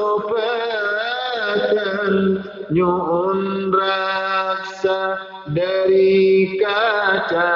melupakan nyun raksa dari kaca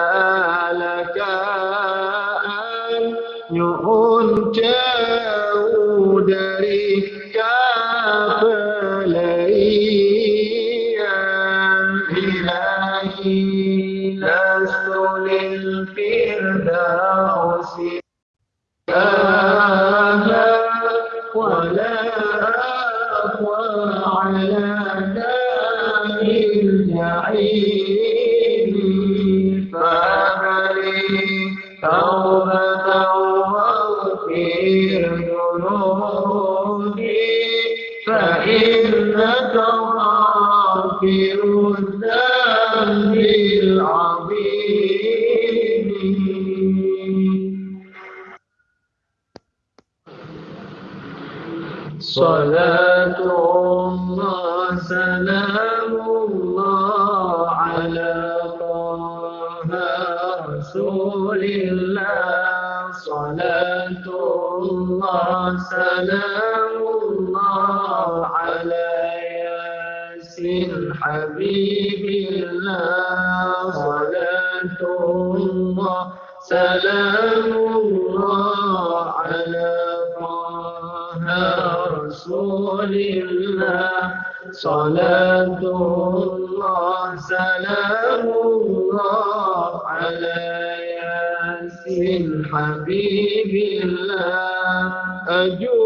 حبيب الله أجود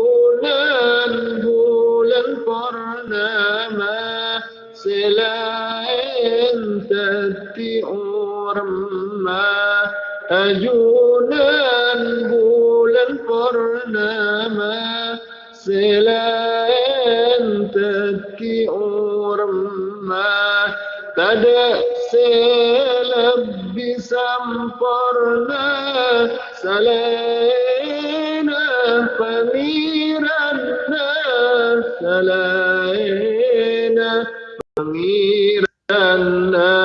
علينا أمير الناس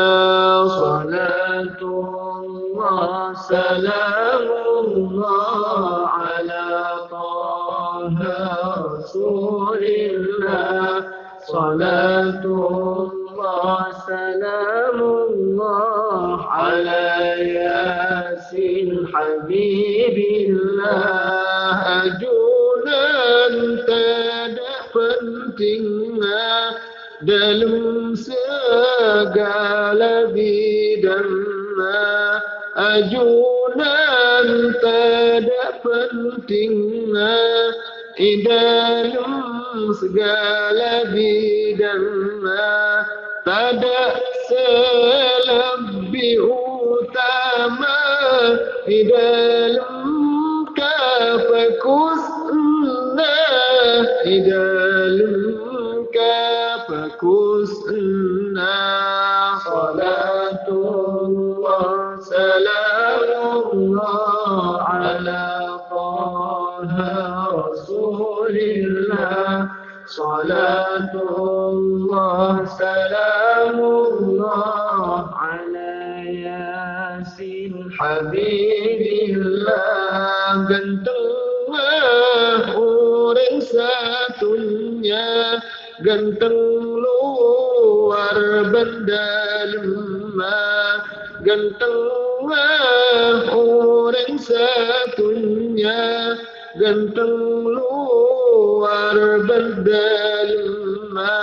dan tengah orang satunya ganteng luar berdalma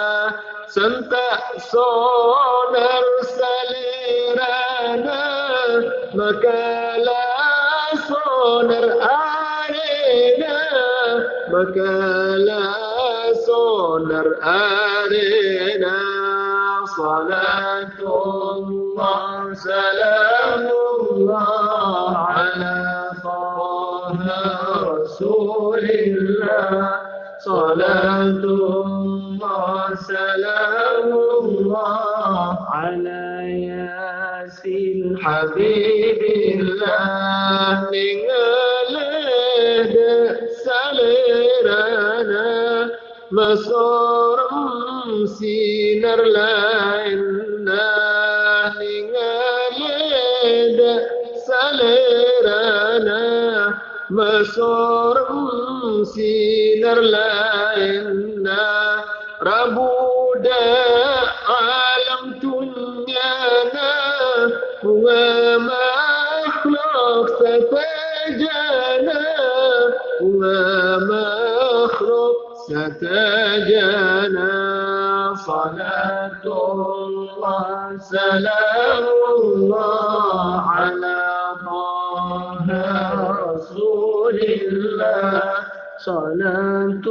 santak sonar salirana makalah sonar arena makalah sonar arena. صلاة الله سلام الله على طه رسول الله. صلاة الله سلام الله على ياسين حبيب الله. നിങ്ങളുടെ സലേരന മസോറം സീ कर ले صلاة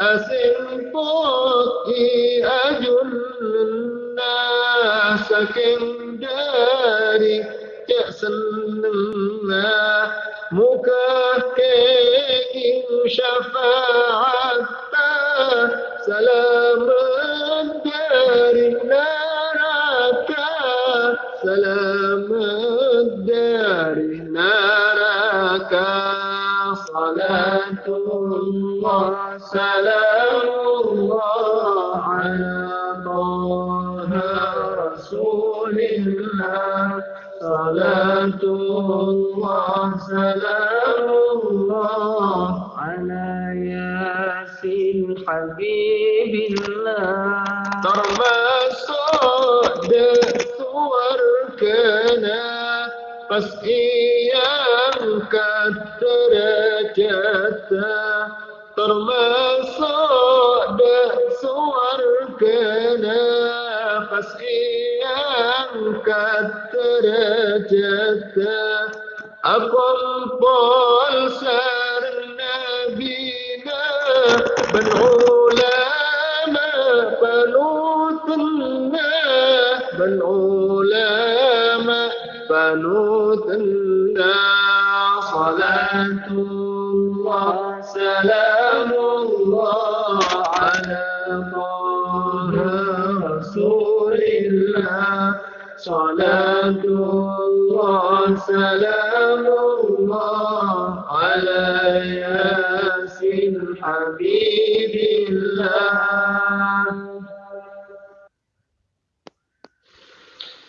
أسلطتي أجل الناس كن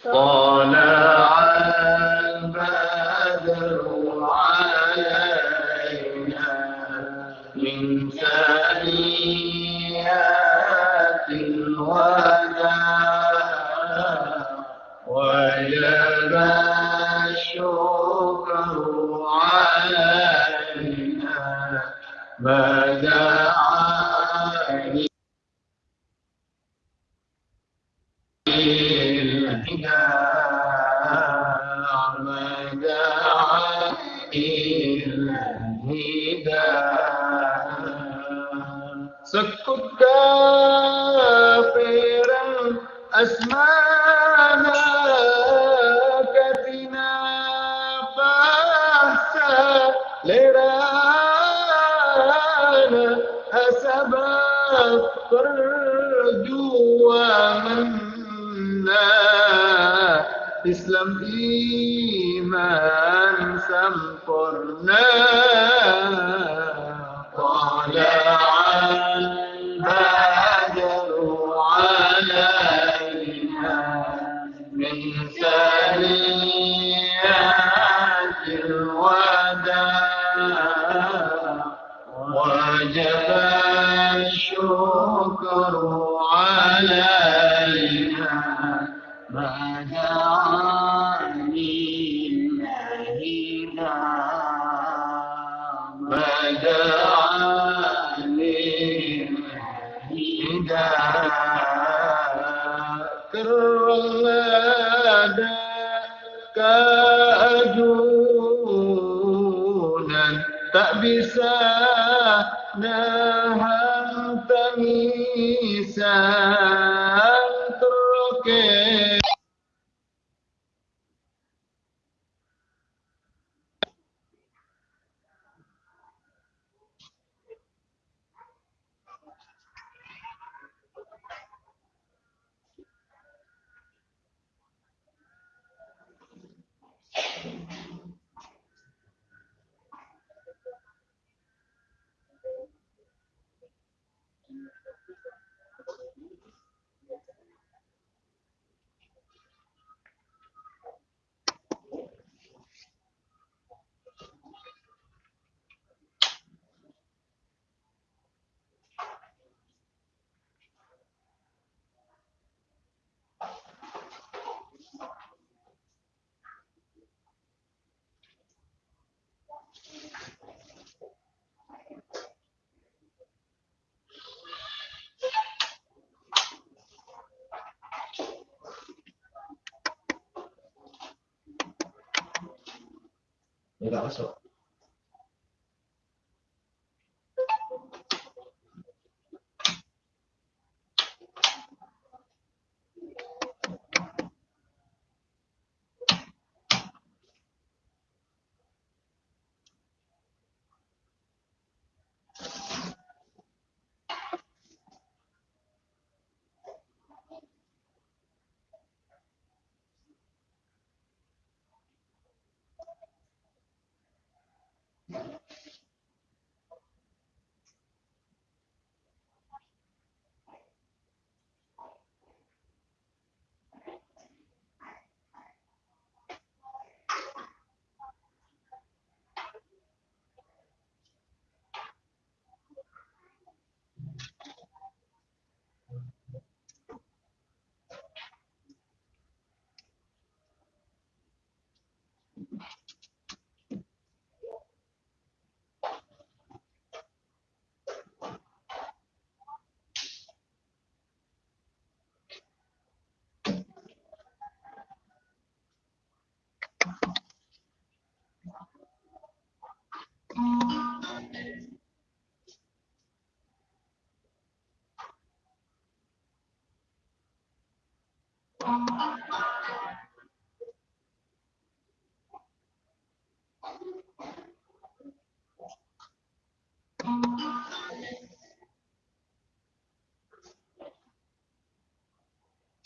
哦 Islam Enggak masuk.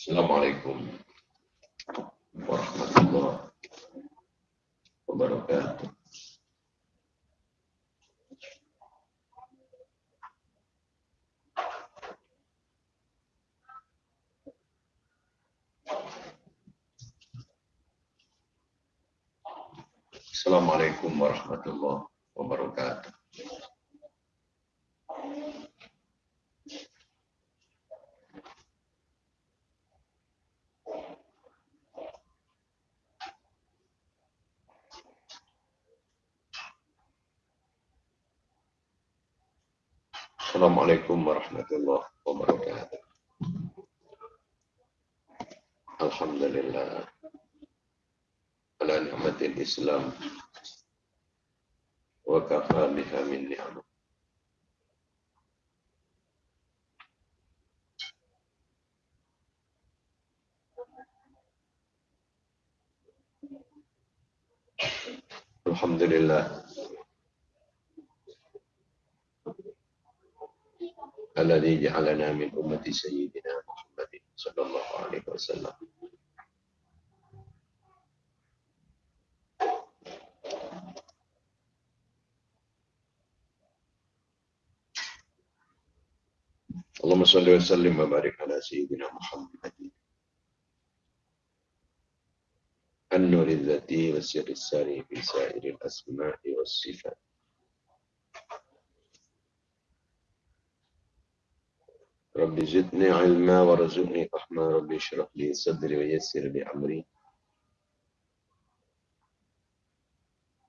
Assalamualaikum wabarakatuh. Assalamualaikum warahmatullahi wabarakatuh. سيدنا محمد صلى الله عليه وسلم. اللهم صل وسلم وبارك على سيدنا محمد. النور الذاتي والسر الساري في سائر الأسماء والصفات. رب زدني علما وارزقني فهما رب اشرح لي صدري ويسر لي أمري.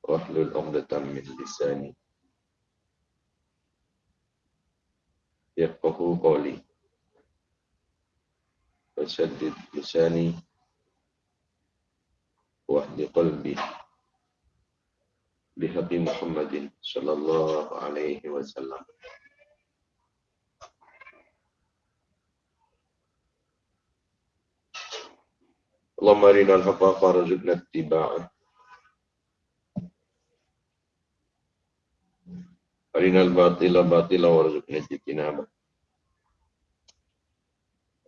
واحلل عقدة من لساني يفقه قولي. وسدد لساني واهد قلبي بحق محمد صلى الله عليه وسلم. اللهم أرنا الحق وارزقنا اتباعه. أرنا الباطل باطلا وارزقنا اجتنابه.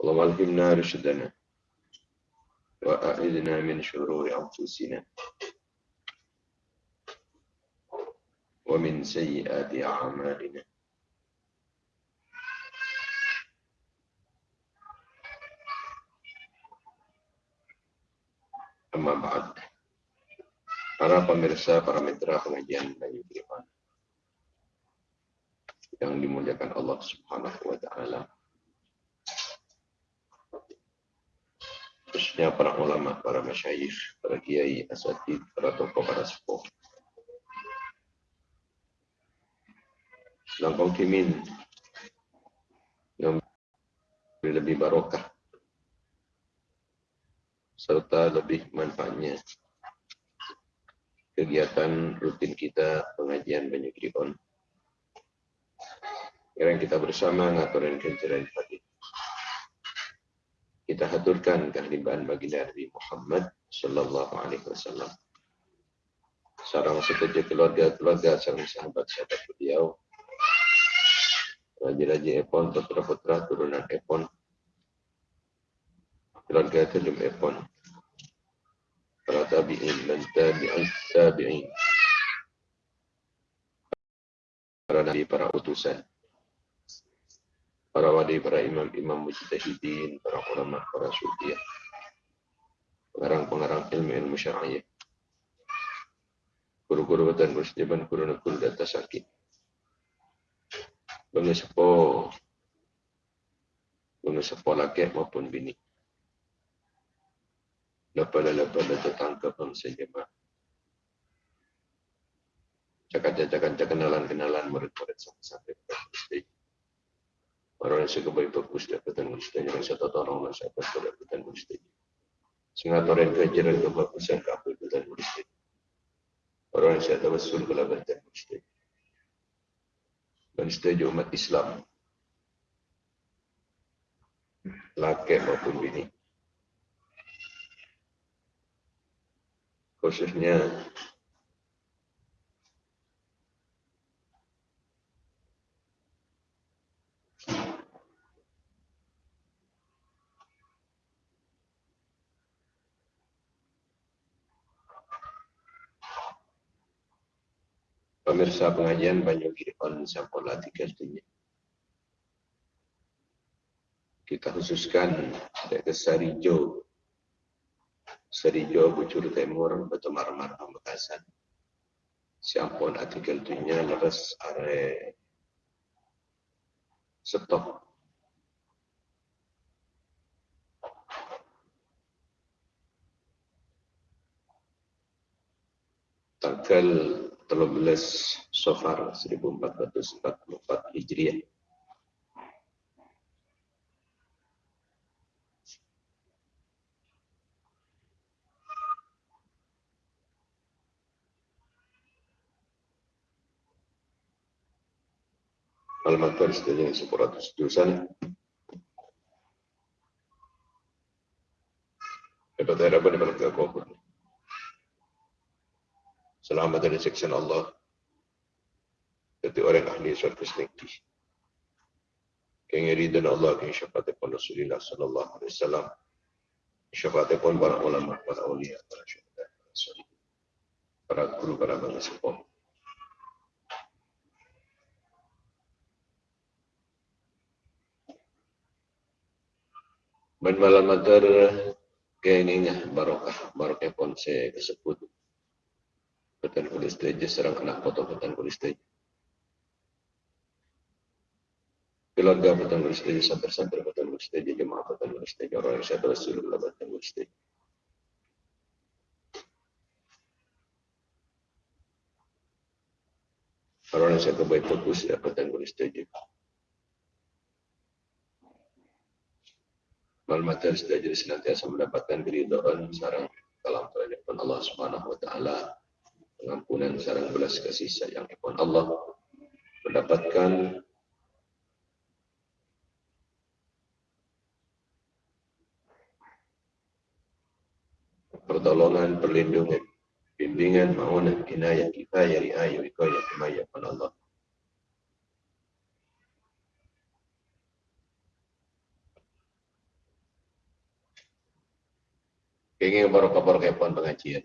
اللهم ألهمنا رشدنا وأعذنا من شرور أنفسنا ومن سيئات أعمالنا. Para pemirsa, para mitra pengajian Bayu Firman yang dimuliakan Allah Subhanahu wa taala. Khususnya para ulama, para masyayikh, para kiai, asatid, para tokoh, para sepuh. Dan kaum yang lebih barokah serta lebih manfaatnya kegiatan rutin kita pengajian banyak rikon. Yang kita bersama ngaturin kenceran pagi. Kita haturkan kehadiran bagi Nabi Muhammad Sallallahu Alaihi Wasallam. Sarang setuju keluarga-keluarga, sarang sahabat-sahabat beliau. Raja-raja Epon, putra-putra turunan Epon. Keluarga Telum Epon tabi'in dan tabi'in tabi'in. Para nabi, para utusan. Para wali, para imam-imam mujtahidin, para ulama, para sufiah pengarang-pengarang ilmu-ilmu syar'iyah guru-guru dan musliman guru-guru data sakit. Bagi sepo. Bagi sepo laki maupun bini lepala-lepala tertangkap bangsa jemaah. Cakap-cakap kenalan-kenalan murid-murid sampai-sampai berpustih. Orang yang suka baik bagus dapatan mustahil yang satu orang yang saya dapat dapatan mustahil. Sehingga orang kejaran kebagusan keapitan mustahil. Orang yang saya dapat sul kelabatan mustahil. Dan setuju umat Islam. Laki maupun bini. Khususnya pemirsa pengajian Banyu Giripon Sampurna tiga dunia. Kita khususkan dari Sarijo Serijo Bujur Timur Betumar Mar Pamekasan. Siampun artikel dunia leres are stop tanggal 13 Sofar 1444 Hijriah Alamat baris dari sepuratus dosan. Dapat era pada mereka kubur. Selamat dari seksian Allah. Jadi orang ahli syarif senengki. Kengeri Allah keng syafaat pun Rasulullah sallallahu alaihi wasallam. Syafaat pun para ulama, para ulia, para syuhada, para guru, para bangsa sepuh. Ben malam matar Keinginnya barokah, barokah ponse kesebut. Betan kulis teja serang anak foto betan kulis teja. Keluarga betan kulis teja, santer-santer betan kulis teja, jemaah betan kulis teja, orang yang saya Rasulullah betan kulis teja. Orang yang saya kebaik fokus ya betan kulis teja. Malmatan sudah jadi senantiasa mendapatkan keridhaan sarang dalam pun Allah Subhanahu wa taala pengampunan sarang belas kasih sayang pun Allah mendapatkan pertolongan, perlindungan, bimbingan, maunah, inayah, kifayah, riayah, wikayah, himayah pun Allah. Kenging barokah-barokah pun pengajian.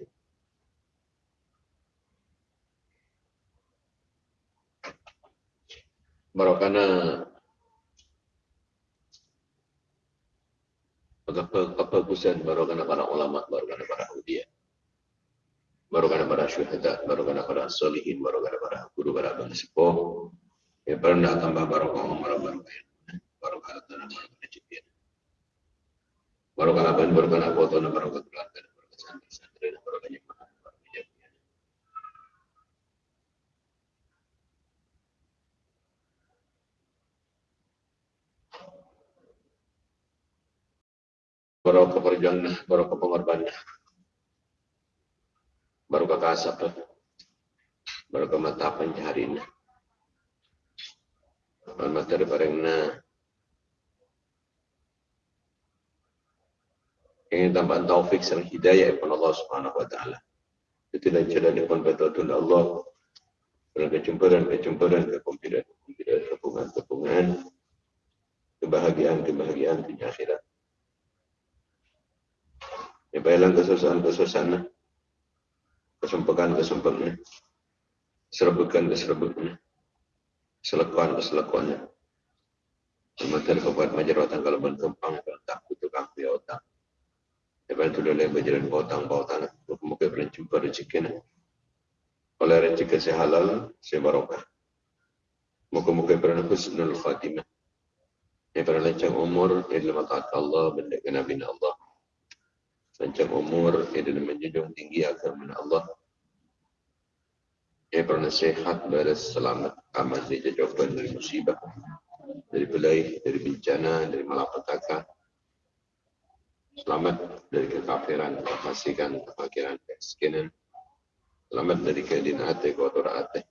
Barokana kebagusan barokana para ulama, barokana para udia. Barokana para syuhada, barokana para solihin, barokana para guru, para abang sepuh. Ya pernah tambah barokah umar barokah. Barokah barokah rezeki. Barokah abang, barokah foto, barokah keluarga, barokah santri-santri, barokah jemaah, barokah jemaah. Barokah perjuangan, barokah pengorbanan. Barokah kasap, barokah mata pencarian. Materi parengna ingin tambahan taufik serta hidayah kepada Allah Subhanahu wa taala. Itulah jalan yang betul Allah. Dan kecumpuran, kecumpuran, kekumpiran, kekumpiran, kepungan, kepungan, kebahagiaan, kebahagiaan di akhirat. Ya baiklah kesusahan, kesusahan, kesumpukan, kesumpukan, keserbukan, keserbukan, selekuan, keselekuan. Sementara kebuat majerotan kalau berkembang, kalau takut tukang piotang. Lepas tu dia berjalan bautang bautang. Mungkin pernah jumpa rezeki ni. Oleh rezeki saya halal, saya barokah. Mungkin-mungkin pernah husnul khatimah. Yang pernah lancang umur, ia dalam taat Allah, benda ke Nabi Allah. Lancang umur, ia dalam menjunjung tinggi agama Allah. Ia pernah sehat, beres, selamat, aman, dijauhkan dari musibah, dari belai, dari bencana, dari malapetaka. Selamat dari kekafiran, kefasikan, kefakiran, kemiskinan. Selamat dari keadaan hati, kotor hati.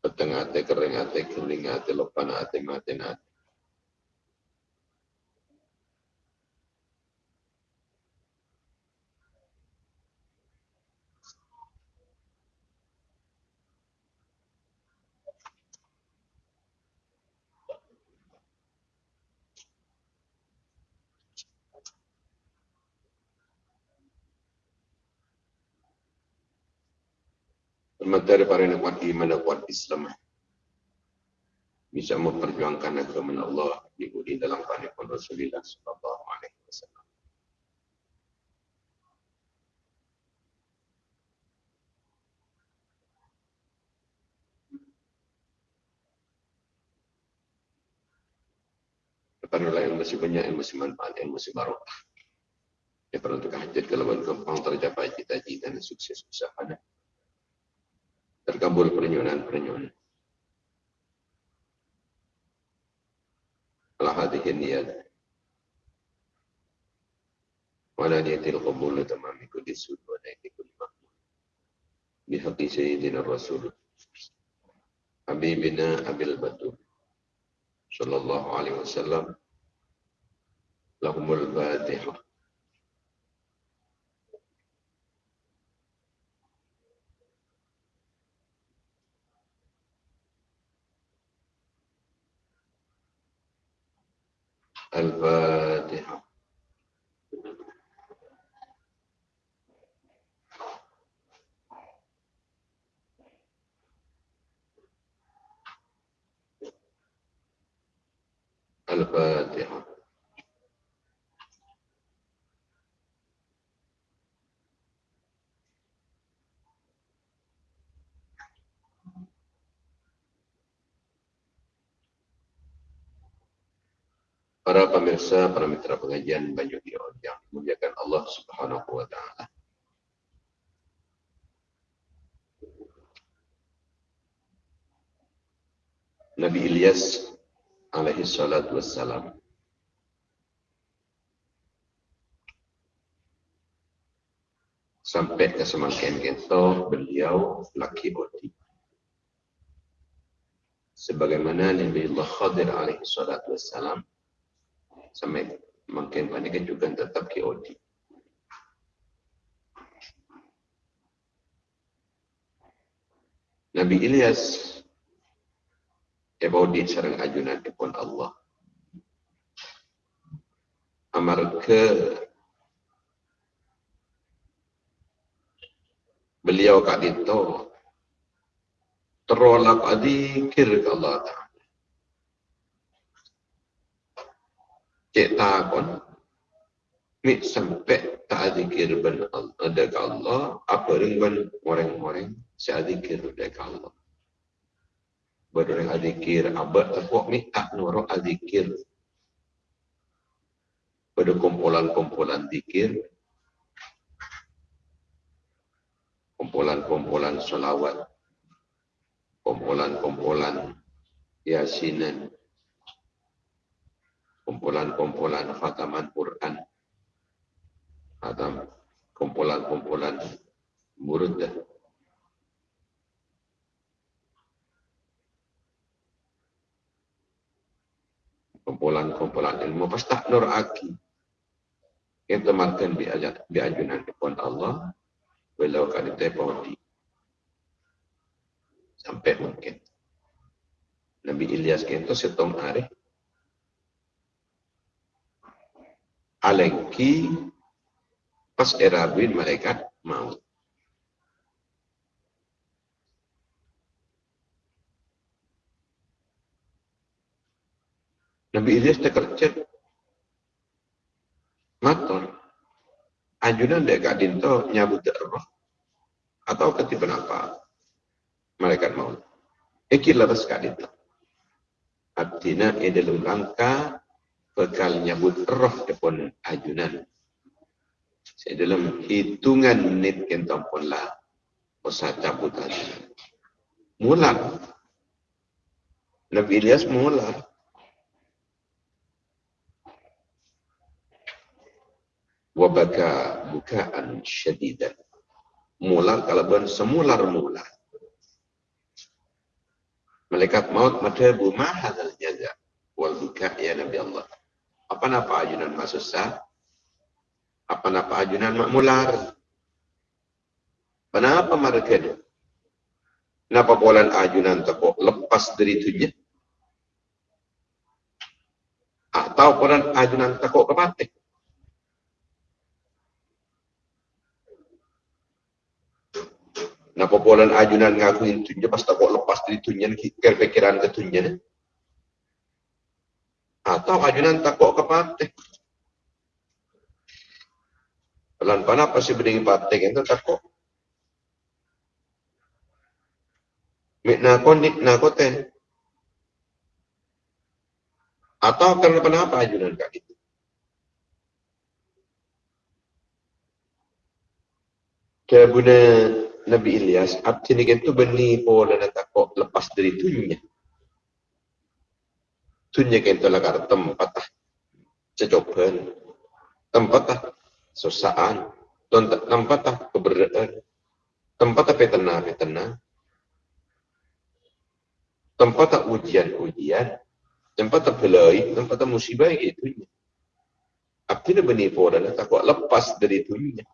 Peteng hati, kering hati, keling lepan hati, mati hati. Sementara para kuat iman dan kuat Islam bisa memperjuangkan agama Allah diikuti dalam panikun Rasulullah Sallallahu Alaihi Wasallam. Ketahuilah yang masih banyak, yang masih manfaat, yang masih barokah. Ya perlu untuk hajat kalau gampang tercapai cita-cita dan sukses usahanya terkabul pernyunan-pernyunan. Ala hadhihi niyat. Wala niyatil qabul tamami kulli sud wa naiti kulli mahmud. Bihaqi sayyidina Rasul. Habibina Abil Batur. Sallallahu alaihi wasallam. Lahumul Fatihah. and uh, para pemirsa, para mitra pengajian Banyu Gion yang dimuliakan Allah Subhanahu wa taala. Nabi Ilyas alaihi salatu wassalam sampai ke semakin kita beliau laki odi. Sebagaimana Nabi Allah Khadir alaihi salatu wassalam sampai makin panik juga tetap ke odi. Nabi Ilyas Ebodi sarang ajunan pun Allah. Amar ke beliau kat itu terolak adikir ke Allah Ta'ala. Cik takon, mi sampai tak adikir ben ada ke Allah, apa ringban orang-orang si adikir ada ke Allah. Berorang adikir, abad tepuk mi tak nurut adikir. Pada kumpulan-kumpulan dikir, kumpulan-kumpulan salawat, kumpulan-kumpulan yasinan, kumpulan-kumpulan khataman Quran, khatam kumpulan-kumpulan murdah. kumpulan-kumpulan ilmu. Pasti nur aki. Kita makan bi ajat bi ajunan pun Allah. Walau kali tepodi sampai mungkin. Nabi Ilyas kento setong hari alengki pas erabin malaikat maut Nabi Ilyas terkerja mator anjunan dia kat dinto nyabut roh. Atau ketiban apa malaikat maut ikil lepas kat dinto. Artinya ia dalam rangka bekal nyabut roh depan ajunan saya dalam hitungan menit kentong pun lah usah cabut ajunan mular Nabi Ilyas mular wabaka bukaan. Mular kalau ben semular mular. Malaikat maut madhabu mahal jaza wal buka ya Nabi Allah. Apa napa ajunan mak susah? Apa napa ajunan mak mular? Kenapa mereka itu? Kenapa bulan ajunan tekuk lepas dari tujuh? Atau bulan ajunan tekuk kepatik? Napa polan ajunan ngakuin tunja pas tak lepas dari tunjan kikir pikiran ke tunjan. Atau ajunan tak kok kepate. Pelan pana pasti berdiri pate itu tak kok. Mik nakon nik nakoten. Atau karena kenapa ajunan kak itu? Kayak Nabi Ilyas, abdi ni itu beni pola na takok lepas dari tunya. Tunya kento lakar tempat ah cecoban, tempat ah susaan, tempat keberadaan, ah petena petena, tempat ah ujian ujian, tempat ah belai, tempat ah musibah itu. Abdi ni beni pola na takok lepas dari tunya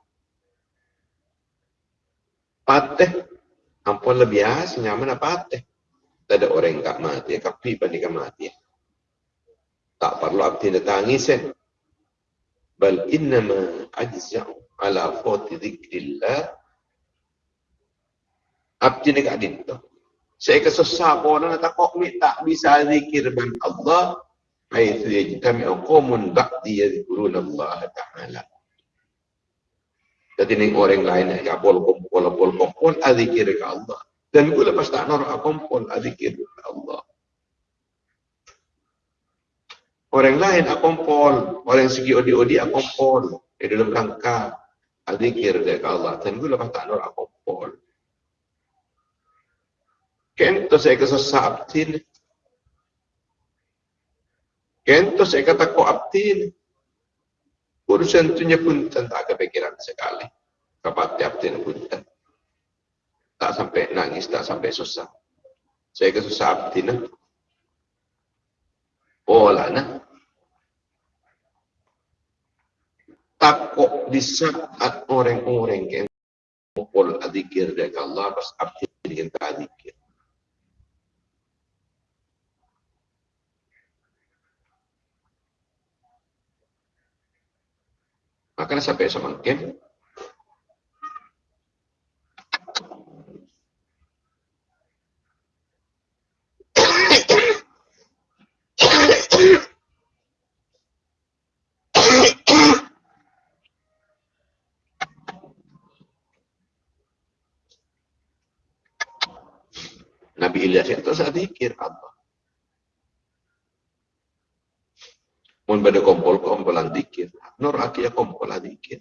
pateh ampun lebih biasa nyaman apa pateh tak ada orang yang mati kapi panik mati tak perlu abdi tangis eh. Bal innama ajza'u ala fati dzikrillah abdi ni kat dinto saya kesusah pun nak tak kok tak bisa zikir ban Allah. Haitsu yajtami'u qaumun ba'di yadhkuruna Allah ta'ala. Jadi ni orang lain yang pol kumpul pol kumpul adzikir ke Allah. Dan gula lepas tak nor kumpul adzikir ke Allah. Orang lain akompol, orang segi odi-odi akompol. Di dalam rangka adzikir dari Allah. Dan gue lepas tak nur akompol. Kento saya kesasa abtin. Kento saya kata ko abtin. Urusan tunya pun tak kepikiran sekali. Kapati abtin pun tak sampai nangis, tak sampai susah. Saya kesusah abtin. Pola nah. Takut di saat orang-orang yang mengumpul adzikir dari Allah pas abdi dengan adzikir. Maka sampai semakin Ilyas itu saat zikir Allah. Mun pada kompol kompolan dikir, nur akia kompol dikir.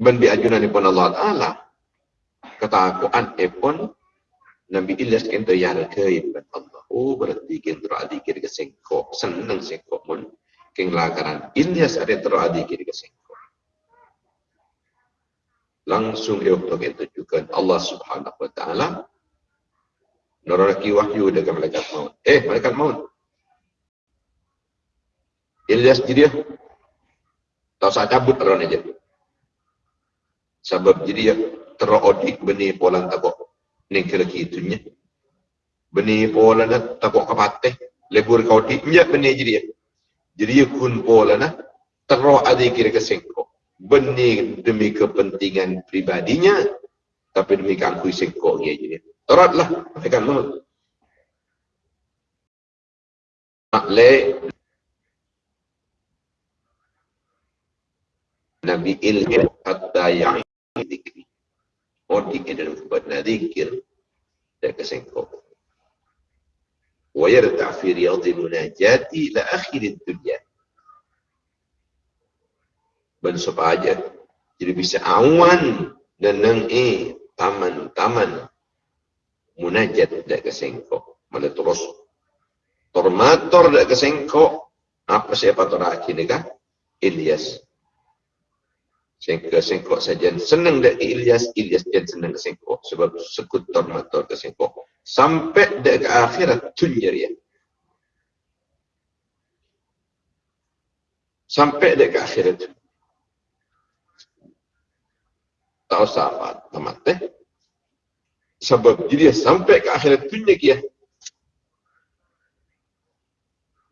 Ben bi ajunan pun Allah Taala kata aku an epon Nabi Ilyas kento yang keib Allah. Oh berarti kento adikir ke sengko seneng sengko mun keng lakaran Ilyas ada tero adikir langsung dia tunjukkan Allah Subhanahu wa taala neraki wahyu dengan malaikat maut. Eh, malaikat maut. Ilyas jadi. Tahu saya cabut orang aja. Sebab jadi dia terodik benih polan takok ning kira kitunya. Benih polan takok kapateh lebur kau nya benih jadi dia. Jadi kun polan adi kira kesengkok benih demi kepentingan pribadinya tapi demi kangkui sengkok dia jadi teratlah akan maut makle Nabi ilmu hatta yang dikri. Dikir dalam buat nadikir dan kesengkok. Wa yarta fi riyadil munajati la akhir dunia ben aja. Jadi bisa awan dan nang e taman taman. Munajat dak kesengko malah terus? Tormator dak kesengko apa siapa toraki nika Ilyas. Sengko sengko saja. Senang dak Ilyas Ilyas jan senang kesengko sebab sekut tormator kesengko sampai dak ke akhirat tunjer ya sampai ke akhirat tahu sahabat tamat teh sebab jadi sampai ke akhirat dunia kia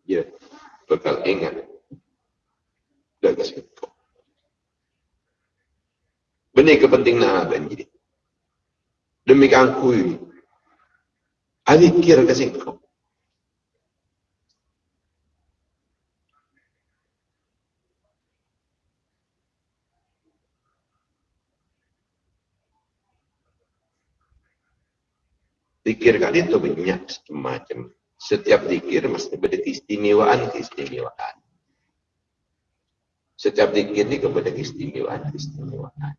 ya. Bakal ingat. Dan kasih benih kepentingan apa jadi demi kangkui adik kira kasih kau Dikir kali itu banyak macam. Setiap dikir mesti ada keistimewaan, keistimewaan. Setiap dikir ini kepada keistimewaan, keistimewaan.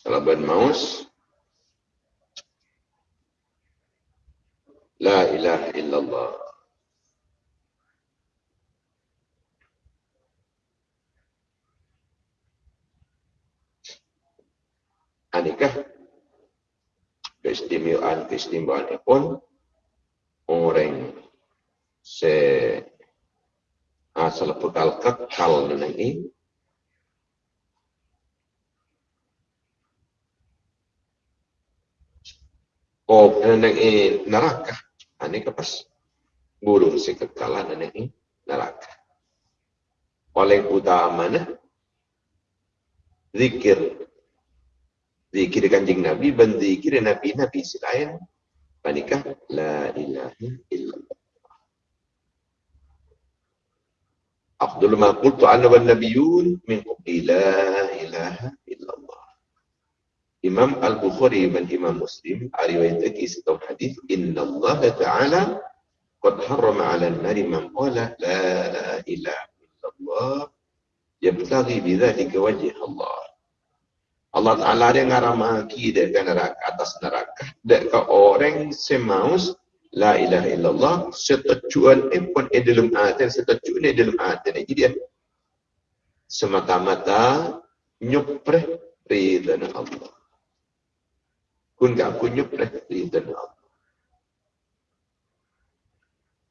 Kalau maus La ilaha illallah. Anikah keistimewaan-keistimewaan pun orang se asal bekal kekal Oh, neneng ini neraka. Ani kepas burung si kekalan ini neraka. Paling utama nah zikir. Zikir kanjing Nabi dan zikir Nabi Nabi selain panikah la ilaha illallah. Afdalu ma qultu ana wan nabiyyun min qabli la ilaha Imam Al-Bukhari dan Imam Muslim riwayatkan satu hadis inna Allah taala qad harrama 'ala an-nari man qala la ilaha illallah yabtaghi bidzalika wajh Allah Allah Ta'ala dia ngaramaki dia ke neraka, atas neraka. Dan ke orang semaus La ilaha illallah setujuan pun eh dalam hati setujuan eh dalam hati jadi dia semata-mata nyupreh ridha Allah kun gak aku nyupreh ridha Allah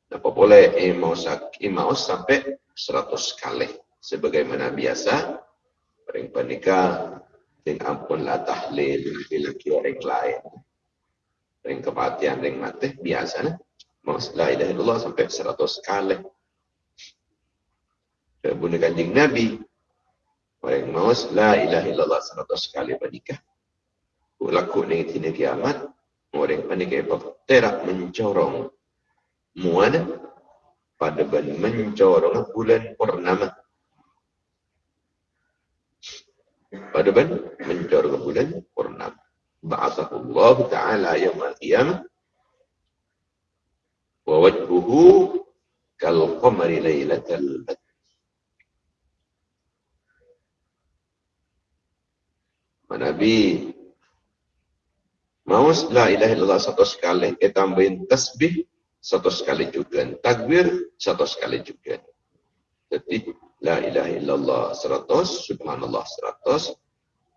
apa boleh eh eh mau sampai 100 kali sebagaimana biasa paling pernikah Sing ampun lah tahlil bila orang lain. Ring kematian, ring mati, biasa nah. Mas la ilaha sampai seratus kali. Kemudian kanjing Nabi, orang maus la ilaha illallah seratus kali menikah. Laku ni tina kiamat, orang menikah terak mencorong muana pada ban mencorong bulan purnama. pada ban mencor ke bulan purnama. Ba'athahullah ta'ala yaumul qiyamah wa wajhuhu kal qamari lailatal badr. Nabi Maus la ilaha illallah satu sekali, tambahin tasbih satu sekali juga, takbir satu sekali juga. Jadi La ilaha illallah seratus, subhanallah seratus,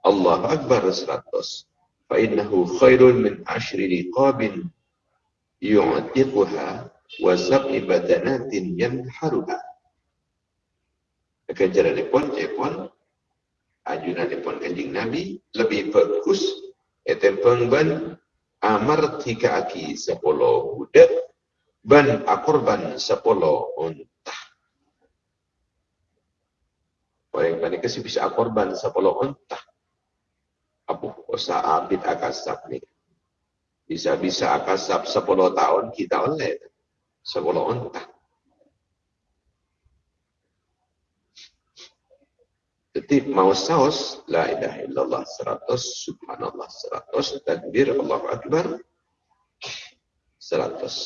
Allah Akbar seratus. Fa innahu khairun min ashri liqabin yu'atiquha wa sab'i badanatin yanharuha. Kejaran pun, cepon, ajunan pun kanjing Nabi, lebih bagus, etem pengban, amar tiga aki sepuluh budak, ban akorban sepuluh untah. Orang yang kasi bisa korban sa onta. Apo sa abit akasap ni. Bisa-bisa akasap sa polo taon kita oleh sa onta. Jadi mau saus la ilaha illallah seratus subhanallah seratus takbir Allahu akbar seratus.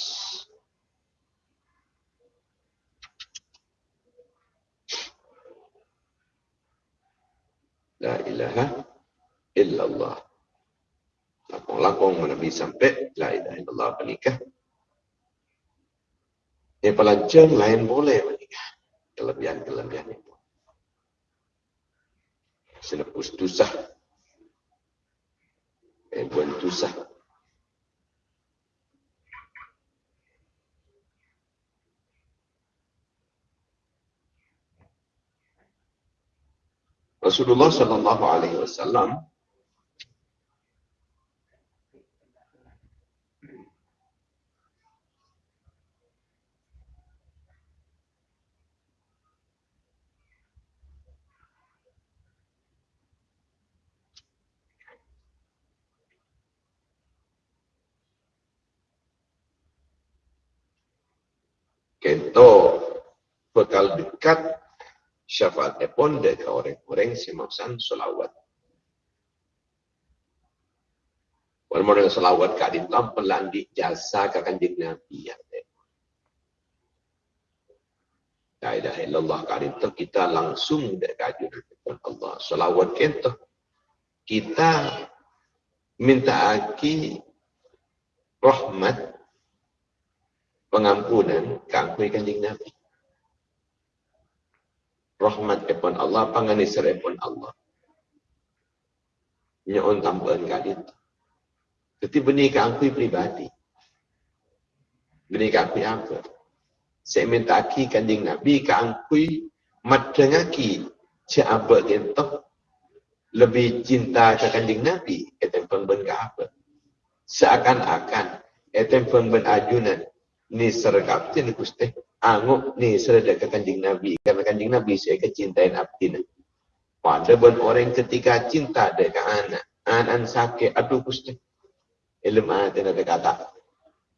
La ilaha illallah. Lakong-lakong menabi sampai La ilaha illallah menikah. Yang pelajar lain boleh menikah. Kelebihan-kelebihan itu. Senepus tusah. Eh, buan tusah. Rasulullah sallallahu alaihi wasallam Kento bekal dekat syafaat pun dari orang-orang semacam solawat. Dengan solawat kadin lampelan di jasa ke kanjeng Nabi ya. La ilaha illallah kadin kita langsung dari kajun Allah. Solawat kita kita minta aki rahmat pengampunan ke kanjeng Nabi rahmat epon Allah, panganisir epon Allah. Nyon tambahan kadit. Jadi benih aku pribadi. Benih aku apa? Saya minta aki kanjing Nabi aku madengaki siapa kentok lebih cinta ke kanjing Nabi etem pengben ke apa? Seakan-akan etem pengben ajunan ni sergap ni kuste anguk ni serada ke kanjing Nabi. Karena kanjing Nabi saya kecintain abdi. Pada pun orang ketika cinta dekat anak. Anak sakit. Aduh kusti. Ilmu anak ada kata.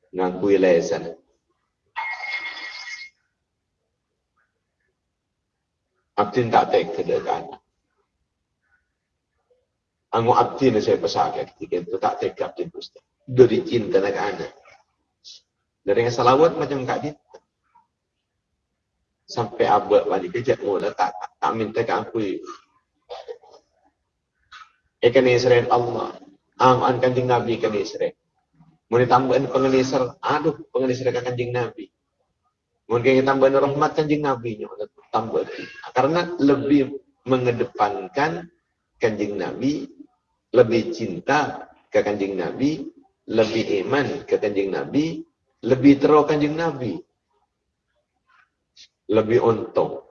ngakui lesan. Abdin tak tek kedekan. Ango abdin saya pesakit ketika itu tak tek abdin gusti. Dari cinta nak anak. Dari yang salawat macam kak dia. Sampai abad balik kerja mula tak, tak, tak minta ke aku. Ikan Israel Allah. Ang an Nabi ikan Israel. Mau ditambahin pengenisar, aduh pengenisar ke kanjing Nabi. Mungkin kita tambahin rahmat kanjing Nabi nya tambah karena lebih mengedepankan kanjing Nabi, lebih cinta ke kanjing Nabi, lebih iman ke kanjing Nabi, lebih terus kanjing Nabi, lebih untung.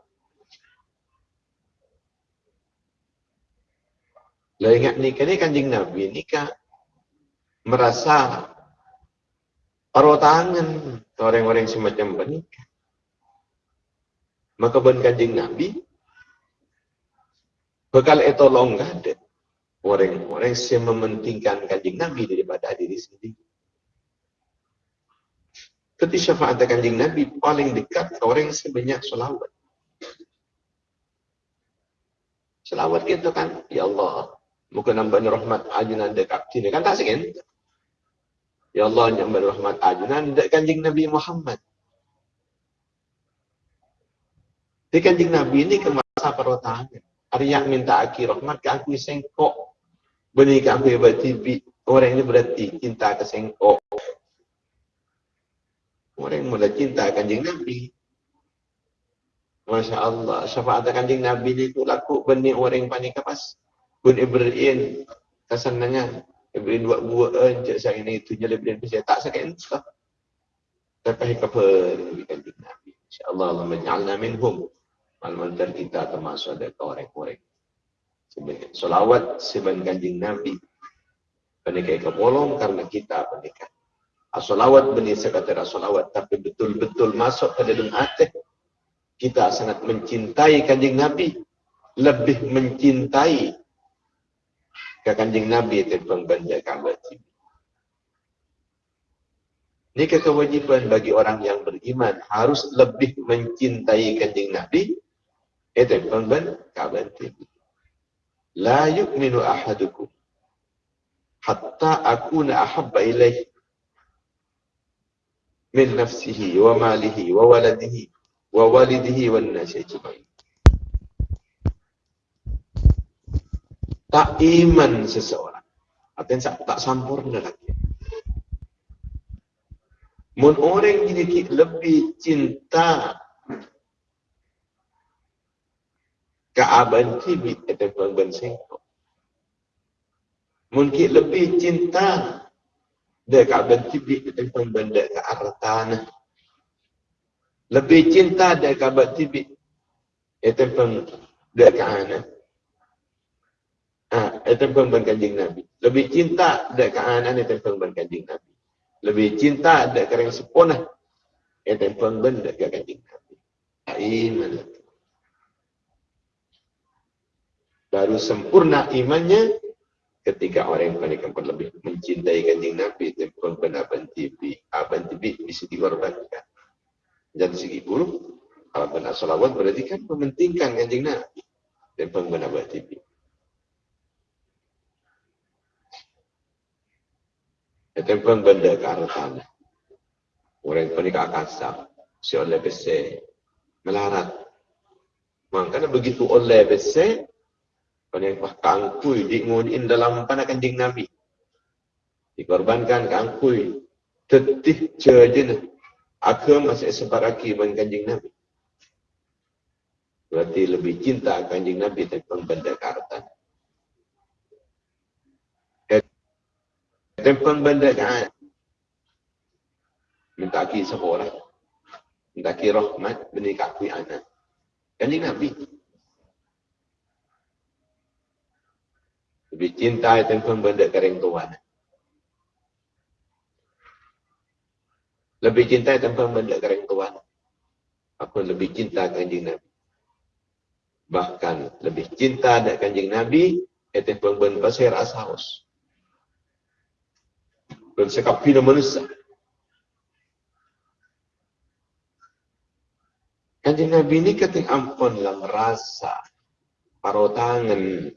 Lah ingat nikah ni kanjing Nabi nikah merasa paruh tangan orang-orang semacam bernikah. Maka ben kanjing Nabi bekal itu longgah. Orang-orang yang mementingkan kanjing Nabi daripada diri sendiri. Ketika syafaat kanjing Nabi paling dekat orang sebanyak selawat. Selawat gitu kan, ya Allah, muka nambah rahmat ajunan dekat sini kan tak sekian. Ya Allah, nambah rahmat ajunan dekat kanjing Nabi Muhammad. Di kanjeng Nabi ini ke masa perotanya. Arya minta aki rahmat ke aku sengkok. Benih ke aku berarti orang ini berarti cinta ke sengkok. Orang yang mulai cinta kanjeng Nabi. Masya Allah. Syafaat kanjeng Nabi itu laku benih orang yang panik kapas. Pun Ibrahim kesenangan. Ibrahim buat buat encik saya ini itu jadi Ibrahim saya tak sakit entah. Tapi kepada kanjeng Nabi. Insya Allah Allah menjalna minhum. Mantan kita termasuk ada korek-korek. Salawat sebagai kanjing Nabi. Pernikahan ke bolong karena kita pernikahan. Asolawat benih sekatera solawat. Tapi betul-betul masuk ke dalam hati. Kita sangat mencintai kanjing Nabi. Lebih mencintai ke kanjing Nabi itu pengbanda kabar Ini kewajiban bagi orang yang beriman harus lebih mencintai kanjing Nabi itu kaban tibi. La yu'minu ahadukum hatta akuna ahabba ilaih wa waladihi wa walidihi wa nasi ajma'in. Tak iman seseorang. Artinya tak sempurna lagi. Mun orang jadi lebih cinta keabad tibi ataupun bersengkok. Mungkin lebih cinta dia keabad tibi benda ke arah tanah. Lebih cinta dia keabad tibi dia ke anak. Ah, ben kanjing Nabi. Lebih cinta dia ke anak ataupun ben kanjing Nabi. Lebih cinta dia ke orang seponah ataupun benda ke kanjing Nabi. Iman baru sempurna imannya ketika orang yang panik lebih mencintai kanjeng Nabi dan benar bentibi abentibi bisa dikorbankan. Dan segi buruk benar salawat berarti kan mementingkan kanjeng Nabi. Dan benar bentibi itu pun benda ke arah tanah. Orang panik akan sah si oleh bese melarat. Makanya begitu oleh bese Paling pah kangkui diingunin dalam panah kanjing Nabi. Dikorbankan kangkui. Tetih cejen. Aku masih sebaraki dengan kanjing Nabi. Berarti lebih cinta kanjing Nabi tentang benda kartan. Tentang benda kan. Minta ki seorang. Minta ki rahmat benih kakui anak. Kanjing Nabi. lebih cinta itu pun benda kering lebih cinta tanpa benda keringtuan. aku lebih cinta kanjeng Nabi. Bahkan lebih cinta dak kanjeng Nabi itu pun pasir asaus ben sekap pina manusia. Kanjeng Nabi ini keting ampun dalam rasa parotangan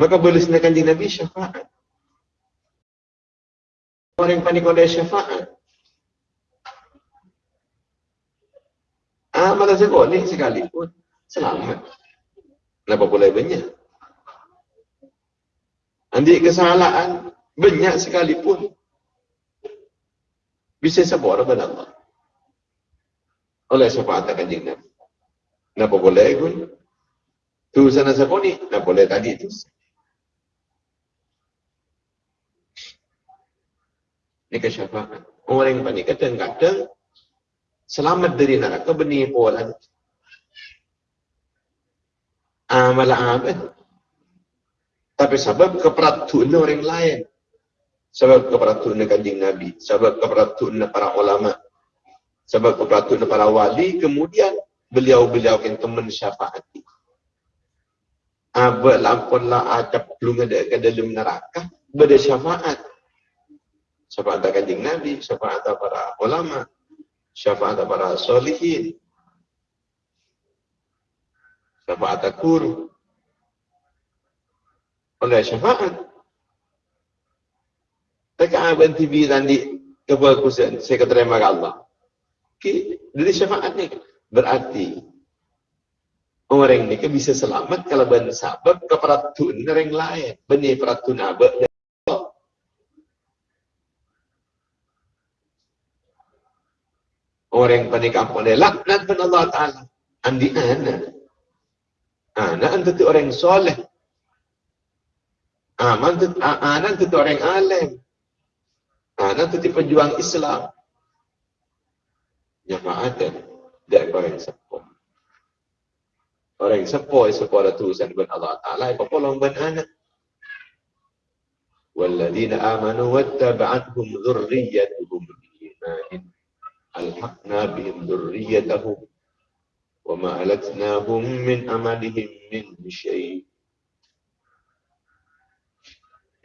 maka boleh kanjeng Nabi syafaat. Orang yang panik oleh syafaat. Ah, mata sekolah sekalipun selamat. Kenapa boleh banyak? Andi kesalahan banyak sekalipun bisa sabor kepada Allah. Oleh syafaat kanjeng Nabi. Kenapa boleh pun? Tu sana sakoni, kenapa boleh tadi tu? Ini kesyafaat. Orang yang panik kadang-kadang selamat dari neraka benih pola. Amal amal. Tapi sebab keperatuan orang lain. Sebab keperatuan kanjeng Nabi. Sebab keperatuan para ulama. Sebab keperatuan para wali. Kemudian beliau-beliau yang teman syafaat. Abad lampunlah acap belum ada ke dalam neraka. Bada syafaat. Syafaat kanjeng Nabi. Syafaat para ulama. Syafaat para solihin. Syafaat guru. Oleh syafaat. Tekan abang TV tadi kebagusan saya keterima Allah. Okay. Dari syafaat ni berarti orang ni kan bisa selamat kalau ben sabab keperatun orang lain. Benih peratun abad Orang yang panik apa dia laknat pada Allah Ta'ala. Andi anak. Anak itu orang soleh. Aman itu anak itu orang alim. Anak itu pejuang Islam. Jamaatan dari orang sepuh. Orang sepuh sekolah tulisan ben Allah Taala apa polong ben anak. والذين آمنوا واتبعتهم ذريتهم بإيمان ألحقنا بهم ذريتهم وما ألتناهم من أملهم من شيء.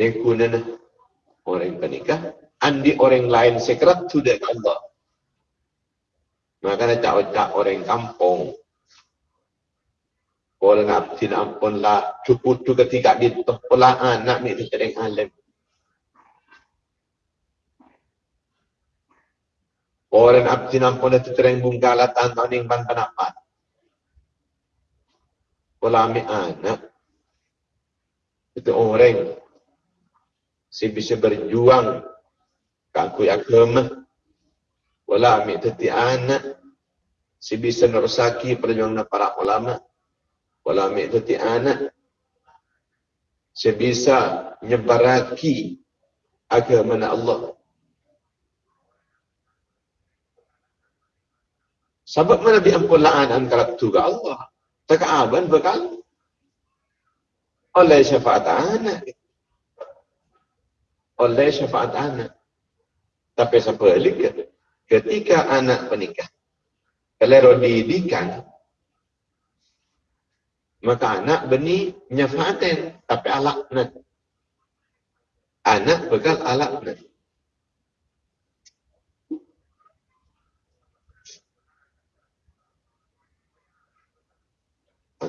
Nekunana orang penikah andi orang lain sekret sudah Allah. Maka cak-cak orang kampung. Kalau ngabdin ampun lah, cukup tu ketika ditoh pula anak ni tercereng alim. Orang abdin ampun lah tercereng bungkala tanpa ning ban penapat. Kalau ambil anak, itu orang si bisa berjuang Kaku agama. Wala ambil teti anak. Si bisa nerusaki perjuangan para ulama. Wala ambil teti anak. Si bisa nyebaraki agama Allah. Sebab mana diampun la'an antara tu ke Allah. Tak aban bekal. Oleh syafaat anak. Oleh syafaat anak. Tapi sebaliknya, ketika anak menikah, kalau didikan, maka anak benih nyafatin, tapi alaknat. Anak bekal alaknat.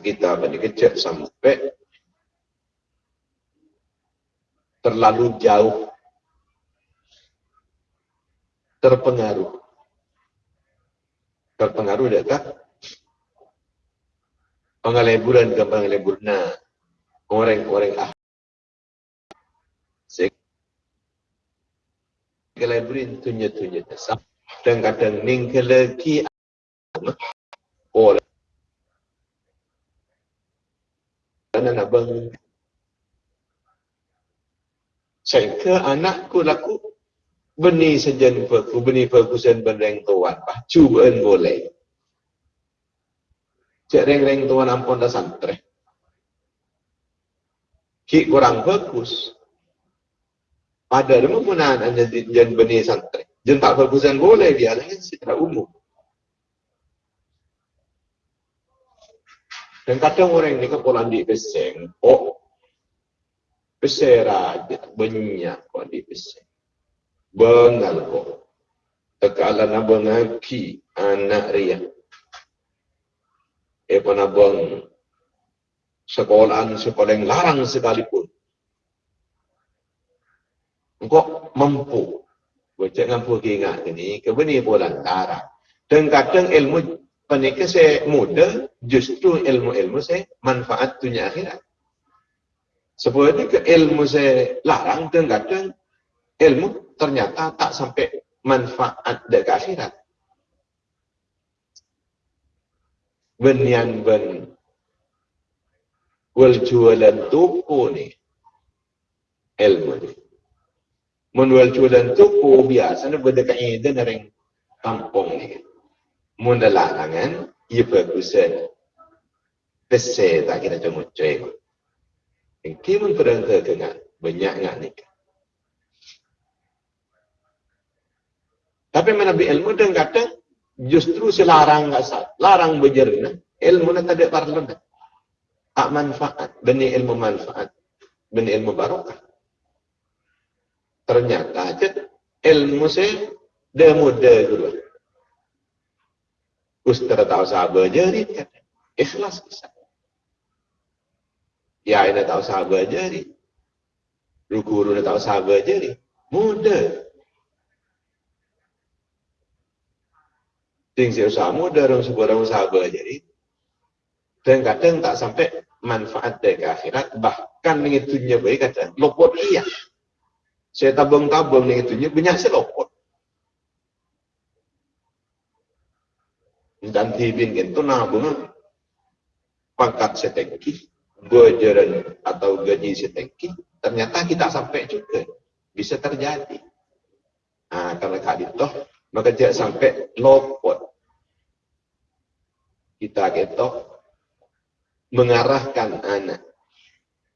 Kita benih kecil sampai terlalu jauh terpengaruh. Terpengaruh dekat pengaleburan ke pengaleburna orang-orang ah. Keleburin tunya-tunya tasap. Dan kadang ning keleki dan anak bang saya anakku laku Beni sejen perku, beni perkusen bereng tuan. Cubaan boleh. Cik reng-reng tuan ampun dah santre. Ki kurang bagus. Pada dia menggunakan hanya jen benih santre. Jen tak perkusen boleh dia dengan secara umum. Dan kadang orang ni kepulan di beseng. Oh, besera banyak kok di beseng bengal ko Kekalan abang ngaki anak ria. Eh pun abang sekolahan sekolah yang larang sekalipun. Engkau mampu. Baca mampu ini. Kebeni pula larang. Dan kadang ilmu panika saya muda, justru ilmu-ilmu saya manfaat dunia akhirat. Sebab ke ilmu saya larang dan kadang ilmu ternyata tak sampai manfaat dekat akhirat. Benian ben wal jualan toko ni ilmu ni. Mun jualan toko biasa ni berdekat ini ring kampung ni. Mun larangan ia bagusan Pese tak kira cuma cuy. Yang kimun perangkat dengan banyak ngak nikah. Tapi menabi ilmu dan kata justru selarang nggak sah, larang berjerna. Ilmu nak ada parlun. Tak manfaat, beni ilmu manfaat, beni ilmu barokah. Ternyata aja ilmu saya dah muda dulu. Ustaz tahu sahabat jadi kata ikhlas bisa. Ya ini tahu sahabat jadi. Rukuru tahu sahabat jadi. Mudah. Ting si usaha muda orang sebuah usaha jadi. Dan kadang tak sampai manfaat dari akhirat. Bahkan mengitunya baik kata, lopot iya. Saya tabung-tabung mengitunya banyak selopot. Dan tibin itu nabung pangkat setengki, bojaran atau gaji setengki, ternyata kita sampai juga. Bisa terjadi. Nah, karena kak itu, maka dia sampai lopot kita ketok mengarahkan anak.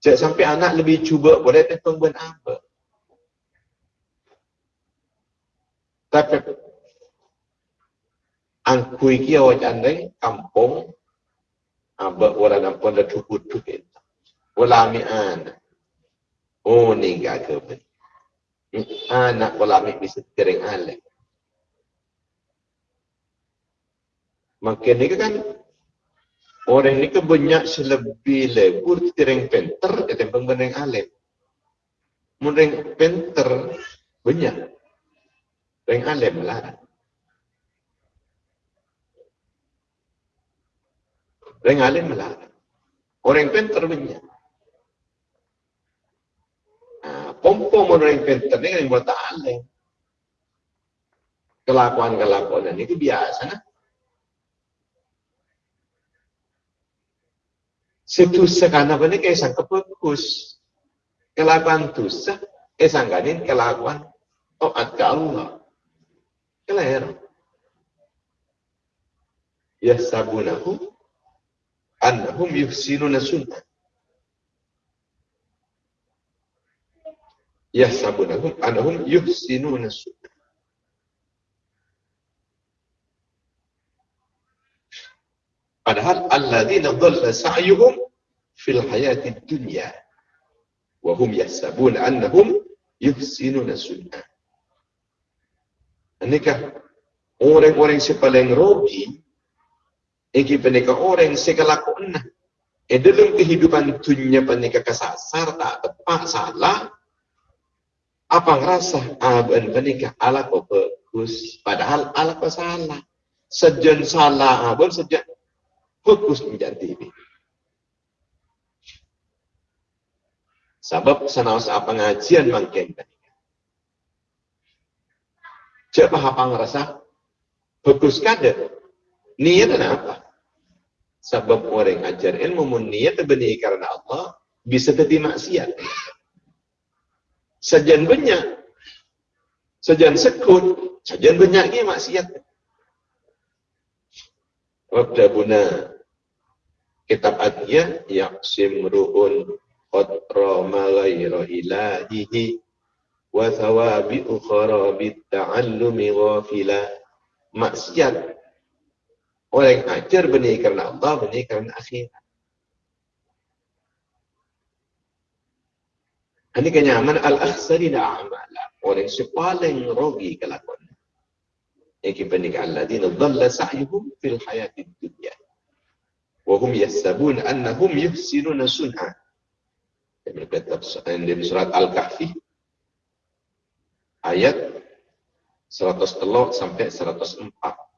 Jangan sampai anak lebih cuba boleh tentang apa. Tapi angkui kia wajan deng kampung aba orang kampung dah cukup cukup. Ulami anak. Oh ni gak ke Anak ulami bisa kering alik. Makin ni kan orang ni kan banyak selebih lebur tireng penter ke tempeng beneng alim. Mundeng penter banyak. Reng alim lah. Reng alim lah. Orang penter banyak. Nah, pompo orang penter ni kan buat alim. Kelakuan-kelakuan ini biasa nah. Setusa karena ini kayak sang kepekus. Kelakuan dosa, eh sangganin kelakuan taat ke Allah. Keler. Ya sabunahu annahum yuhsinuna sunnah. Ya sabunahum annahum yuhsinuna sunnah. Padahal alladzina dhalla sa'yuhum fil hayati dunya wa hum yahsabun annahum yuhsinuna sunnah. Nikah orang-orang yang paling rugi iki penika orang sekelakuan e dalam kehidupan dunia penika kesasar tak tepat salah. Apa ngerasa aban penika ala kok bagus padahal ala kok salah. Sejen salah aban sejen fokus menjadi ini. Sebab senawas apa pengajian mungkin Coba apa ngerasa fokus kada niat apa? Sebab orang ajar ilmu mun niat benih karena Allah bisa jadi maksiat. Sajan banyak, sajan sekut, sajan banyak ni maksiat. Wabdabuna kitab adiyah yaqsim ru'un qatra ma ghayra ilahihi wa thawabi ukhra bit ta'allumi ghafila maksiat orang ajar benih karena Allah benih karena akhirat Ini kenyaman al-akhsarina a'mala. Orang yang paling rogi kelakuan. Iki penik alladzina dhalla sa'yuhum fil hayatid dunya. Wa hum yahsabun annahum yuhsinuna sun'a. Yang di surat Al-Kahfi ayat 103 sampai 104.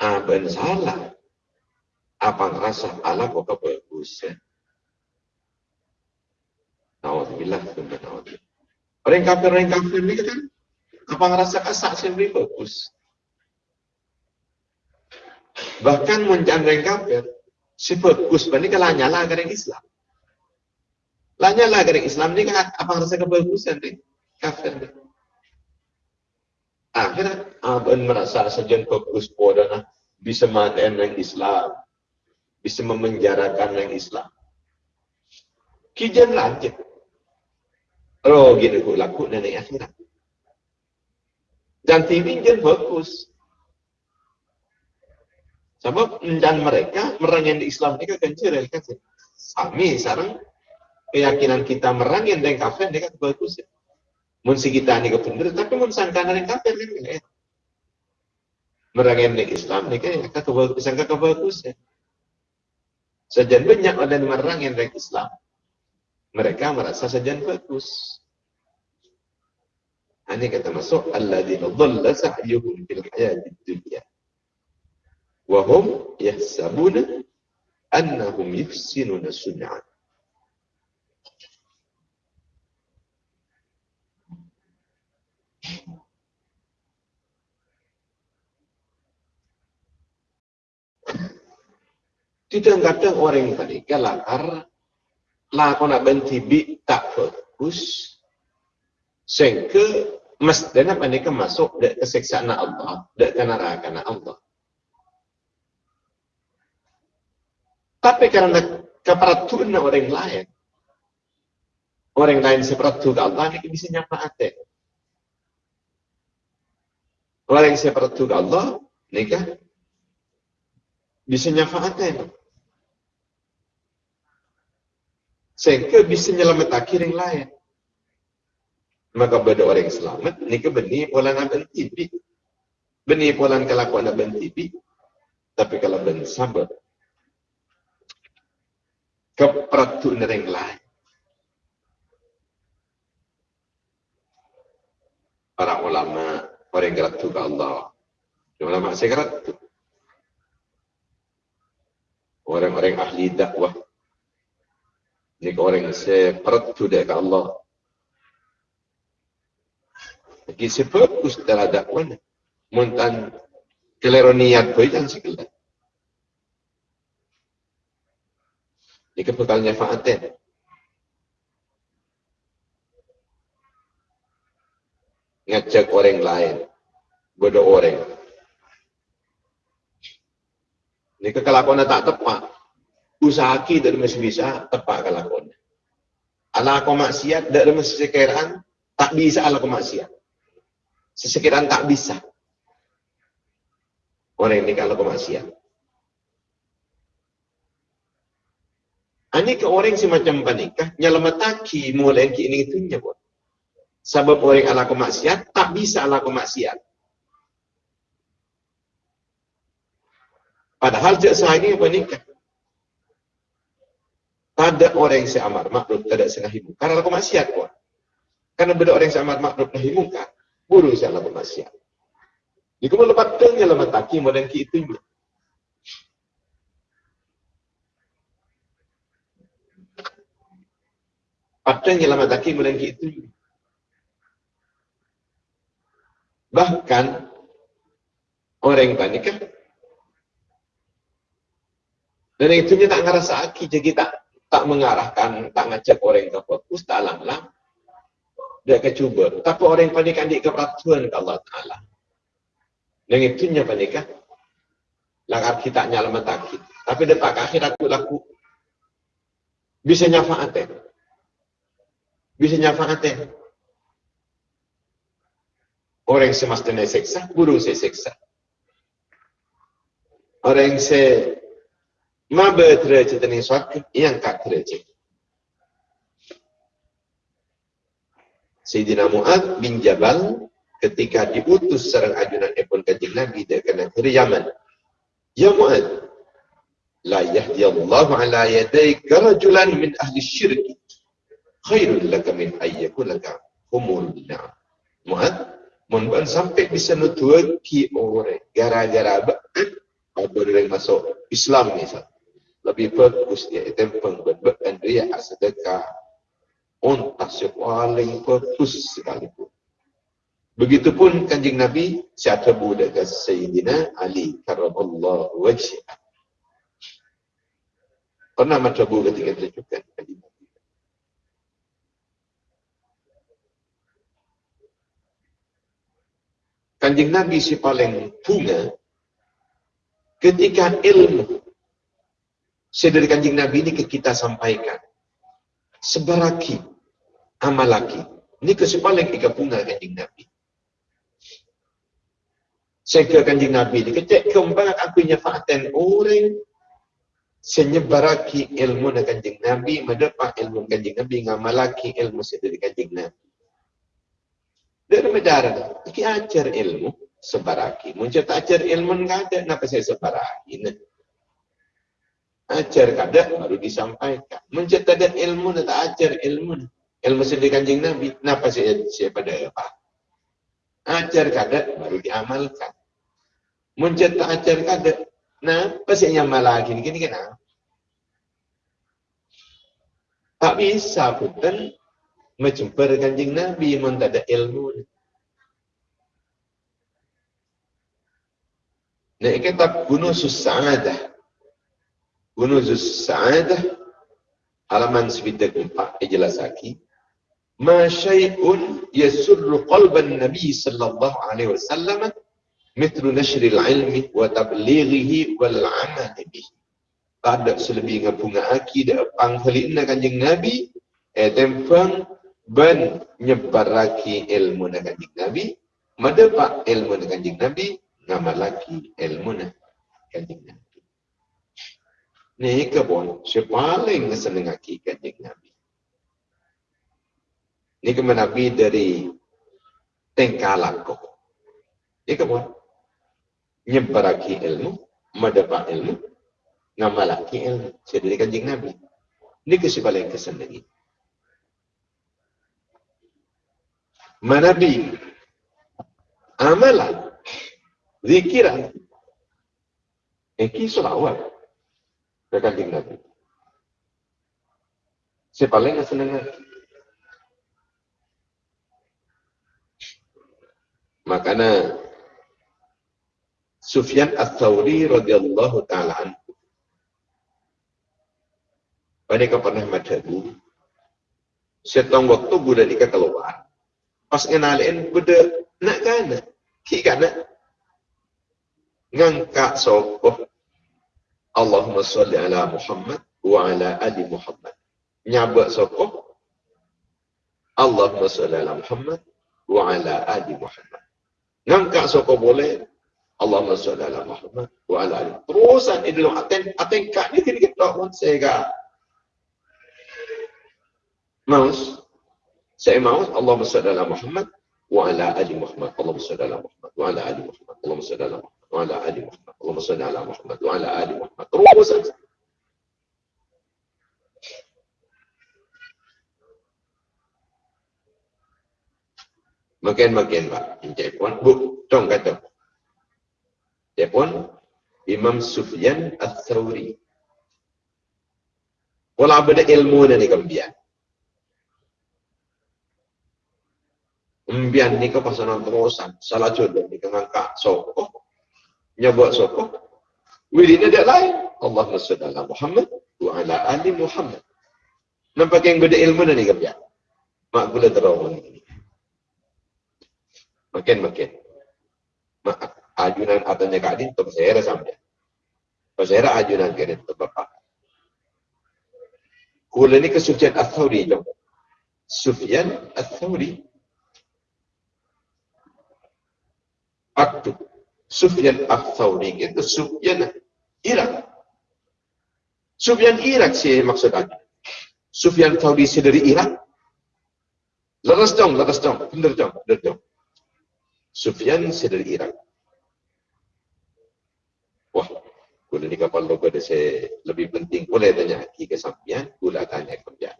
Aben salah. Apa ngerasa Allah kok bagus ya? Naudzubillah. Orang kafir, orang kafir ini kan apa ngerasa kasak sendiri bagus. Bahkan muncan orang kafir, si bagus, ini kalau nyala orang Islam. Lah nyala orang Islam ini kan apa ngerasa kebagusan nih? Kafir nih. Akhirnya abang merasa sejen bagus podana bisa matikan yang Islam, bisa memenjarakan yang Islam. Kijan lanjut. Oh, gini ku laku nenek akhirat. Dan TV jen bagus. Sebab dan mereka merangin Islam ini kan cerah kan. Sami sekarang keyakinan kita merangin dengan kafir kan bagus. Ya. Mun si kita ini bener, tapi mun sangka dengan kafir kan ya. Merangin di Islam kan ya, kebagus, sangka kebagus ya. Sejan banyak ada yang merangin dengan Islam mereka merasa saja bagus. Ini kata masuk alladzina dhalla sa'yuhum fil hayatid dunya wa hum yahsabuna annahum yuhsinuna sun'a. Kadang orang tadi kalakar lah kau nak bentibi tak fokus sehingga mestinya mereka masuk ke keseksaan Allah ke neraka Allah. Tapi karena keperatuan orang lain orang lain seperti ke Allah ini bisa nyapaatin orang yang seperti Allah ini kan bisa nyafaatin sehingga bisa nyelamat yang lain. Maka beda orang selamat, ni ke beni pola nak bentibi. Beni pola kelakuan nak bentibi. Tapi kalau ben sabar, keperatu yang lain. Para ulama, orang yang geratu ke Allah. Ulama saya geratu. Orang-orang ahli dakwah ni orang seperti dekat Allah. Lagi sefokus dalam dakwah. Muntan kelero niat kau jangan sekelah. Ini kebekalnya fa'atin. Ngajak orang lain. Bodoh orang. Ini kekelakuan tak tepat usaha kita masih bisa tepat kelakuan. Ala aku maksiat dari masih sekiraan tak bisa ala aku maksiat. Sesekiraan tak bisa. Orang ini kalau maksiat. Ini ke orang semacam panikah, nyelamataki mulai ini itu nyebut. Sebab orang ala maksiat, tak bisa ala maksiat. Padahal saya ini panikah pada orang yang seamar makruf tidak senahi mungkar kalau maksiat kuat. Karena beda orang yang seamar makruf nahi mungkar, buru saya lakukan maksiat. Jika mau lepas tengnya lemat taki modern ki itu. Padahal lemat taki modern ki itu. Bahkan orang yang panik kan dan itu tak ngerasa aki jadi tak tak mengarahkan, tak ngajak orang ke fokus, tak lang-lang. Dia kecuba. Tapi orang yang panik adik ke peraturan ke Allah Ta'ala. Yang itu nya panikah. Langkah kita nyala matakit. Tapi detak akhir aku laku. Bisa nyafaatin. Bisa nyafaatin. Orang yang semestinya seksa, guru saya seksa. Orang yang saya Ma derajat ini suatu yang tak derajat. Sayyidina Mu'ad bin Jabal ketika diutus serang ajunan epon kanjeng Nabi dia kena kiri Yaman. Ya Mu'ad, la yahdi Allah ala yadayka rajulan min ahli syirk khairul laka min ayyakun laka humul na'am. Mu'ad, ban sampai bisa nutua ki orang gara-gara apa dia masuk Islam ni sah. Lebih bagus dia itu pengbeban dia sedekah. Untuk paling bagus sekalipun. Begitupun kanjeng Nabi siapa budak Sayyidina Ali karamallahu wajhah. Pernah macam bu ketika tunjukkan kanjeng Kanjeng Nabi si paling bunga ketika ilmu saya dari kanjeng Nabi ini ke kita sampaikan. Sebaraki amalaki. Ini kesepaling ika bunga kanjeng Nabi. Saya ke kanjeng Nabi ni kecek kembang aku nyafaatan orang senyebaraki ilmu na kanjeng Nabi mendapat ilmu kanjeng Nabi ngamalaki ilmu sedari kanjeng Nabi dari medara iki ajar ilmu sebaraki. Muncul ajar ilmu enggak ada. Kenapa saya sebaraki? Ajar kada baru disampaikan. Muncul ada ilmu tak ajar ilmu ilmu sedari kanjeng Nabi kenapa saya saya pada apa ajar kada baru diamalkan. Muncet tak ajar kada. Nah, pasti yang malah gini gini kena. Tak bisa menjumpa kanjeng Nabi mun tak ada ilmu. Nah, kita bunuh susaadah. Bunuh susaadah. Halaman sebidak empat. Jelas lagi. Ma syai'un yasurru qalban Nabi sallallahu alaihi wasallam mithlu nashril ilmi wa tablighihi wal amal bih ada selebih ngabunga aki da panghalina kanjeng nabi eh tempang ben nyebaraki ilmu na kanjeng nabi. Madapa ilmu na kanjeng nabi. Ngamalaki ilmu na kanjeng nabi. Ni kabon si paling seneng aki kanjeng nabi. Ni kemanabi dari tengkalak kok ni kabon nyebaraki ilmu, mendapat ilmu, ngamalaki ilmu. Saya dari kanjeng Nabi. Ini kesibalan kesan lagi. Manabi, amalan, zikiran, Eki selawat ke kanjeng Nabi. Saya paling senang Makanya Sufyan Ats-Tsauri radhiyallahu taala anhu. Pada pernah madhabu, setong waktu budak dika keluar. Pas ngenalin budak nak kana, ki kana. Ngangka sokoh Allahumma salli ala Muhammad wa ala ali Muhammad. Nyabak sokoh Allahumma salli ala Muhammad wa ala ali Muhammad. Ngangka sokoh boleh Allahumma salli ala Muhammad wa ala ali. Terusan ini dalam aten aten kak ni kita pun saya Maus. Saya maus Allahumma salli ala Muhammad wa ala ali Muhammad. Allahumma salli ala Muhammad wa ala ali Muhammad. Allahumma salli ala Muhammad wa ala ali Muhammad. Allahumma salli ala Muhammad wa ala ali Muhammad. Terusan. Makin-makin Pak. Puan. Bu, dong kata. Dia pun Imam Sufyan Al-Thawri. Wala benda ilmu ni kambian. Umbian ni kau pasal terusan. Salah jodoh ni kau ngangkat sokok. Nyabak sokok. Wili ni dia lain. Allah salli ala Muhammad wa ala ali Muhammad. Nampak yang beda ilmu ni kambian. Mak gula terawang ini. Makin-makin. Maaf ajunan atanya kadin to pasera sampai pasera ajunan kadin to bapak kula ni ke Sufyan Ats-Tsauri jom Sufyan Ats-Tsauri Aktu Sufyan Ats-Tsauri itu Sufyan Irak Sufyan Irak sih maksud aku Sufyan Tsauri dari Irak Lepas dong, lepas dong, bener dong, bener dong. Sufyan saya dari Irak. Wah, gula ni kapal logo ada lebih penting. Boleh tanya ke sampian, gula tanya kerja.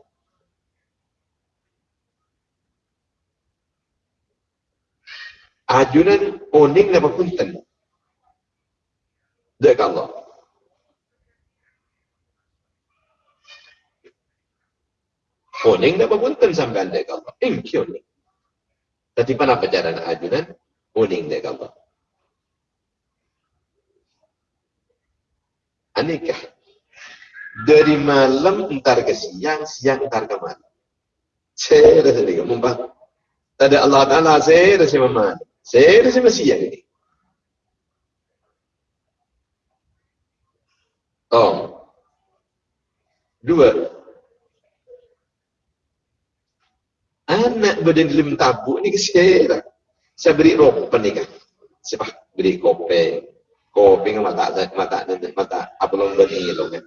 Ajunan oning na papuntan. Dek Allah. Oning na papuntan sampai dek Allah. Ingki oning. Tadi mana perjalanan ajunan? Oning dek Allah. Anikah. Dari malam entar ke siang, siang entar ke malam. Saya rasa ni, mumpah. Tadi Allah Ta'ala, saya rasa malam. Saya rasa siang ini. Oh. Dua. Anak badan dalam tabuk ni kesian. Saya beri ropa ni kan. Siapa beri kopi. Kopi kan mata mata mata apa long bani lo kan.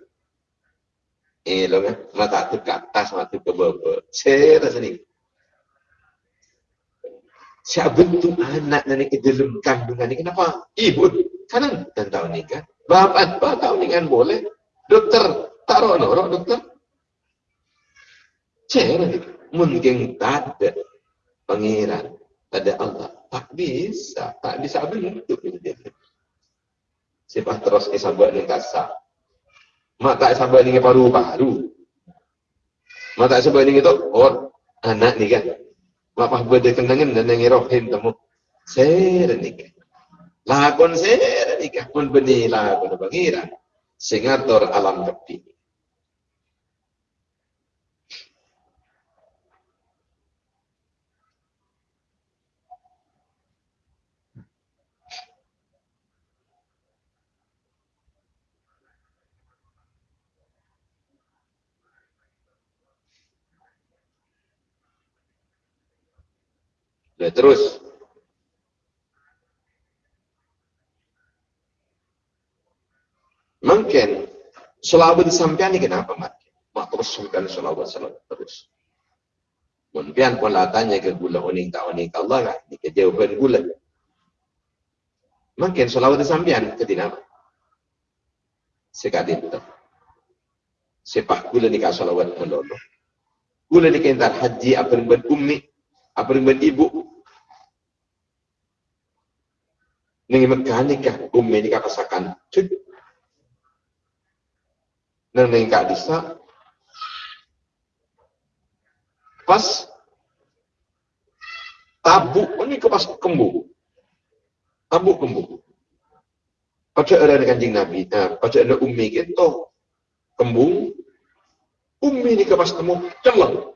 Eh lo kan mata tu ke atas mata ke bawah. Saya rasa ni. Saya bentuk anak ke dalam kandungan ni kenapa? Ibu kanan dan tahu ni kan. Bapak apa tahu ni kan boleh. Dokter taruh norok dokter. Cara ni mungkin tak ada pangeran, ada Allah. Tak bisa, tak bisa bentuk. Siapa terus kesabar ni kasar. Mak tak sabar ni paru-paru. Mak tak sabar ni itu, oh anak ni kan. Mak pah berde kenangan dan nengi rohim temu. Saya ni kan. Lakon saya nikah pun benih lakon pangeran. Singator alam kepi. Dan terus Mungkin selawat ni kenapa mati? Mak terus sungkan selawat selawat terus. Mungkin pun lah tanya ke gula oning tak oning ke Allah kan? Ni ke jawaban gula. Mungkin selawat sampean ke tidak? Sekadin tu. Sepak gula ni ka selawat melolo. Gula ni kentar haji apa yang ummi, apa yang ibu. Nengi mekanika ummi ni ka pasakan. Cuk nang ning kak disa pas tabuk ini ke pas kembu. Tabuk kembu. Pacar ada dengan kanjing Nabi, nah, pacar ada ummi gitu, kembung, ummi ni ke pas temu, celeng,